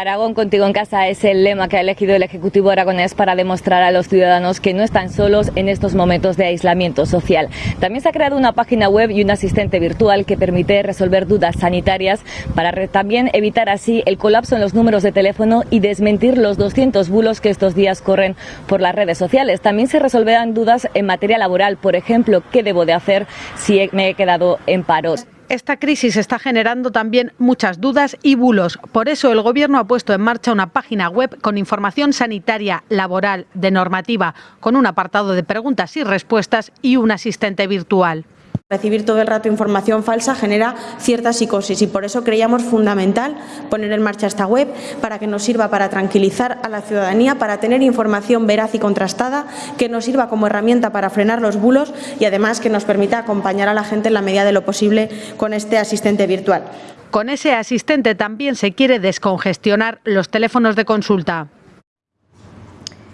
Aragón contigo en casa es el lema que ha elegido el Ejecutivo aragonés para demostrar a los ciudadanos que no están solos en estos momentos de aislamiento social. También se ha creado una página web y un asistente virtual que permite resolver dudas sanitarias para también evitar así el colapso en los números de teléfono y desmentir los 200 bulos que estos días corren por las redes sociales. También se resolverán dudas en materia laboral, por ejemplo, qué debo de hacer si me he quedado en paros. Esta crisis está generando también muchas dudas y bulos. Por eso el Gobierno ha puesto en marcha una página web con información sanitaria, laboral, de normativa, con un apartado de preguntas y respuestas y un asistente virtual. Recibir todo el rato información falsa genera cierta psicosis y por eso creíamos fundamental poner en marcha esta web para que nos sirva para tranquilizar a la ciudadanía, para tener información veraz y contrastada, que nos sirva como herramienta para frenar los bulos y además que nos permita acompañar a la gente en la medida de lo posible con este asistente virtual. Con ese asistente también se quiere descongestionar los teléfonos de consulta.